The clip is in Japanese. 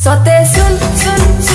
さてスンスンスン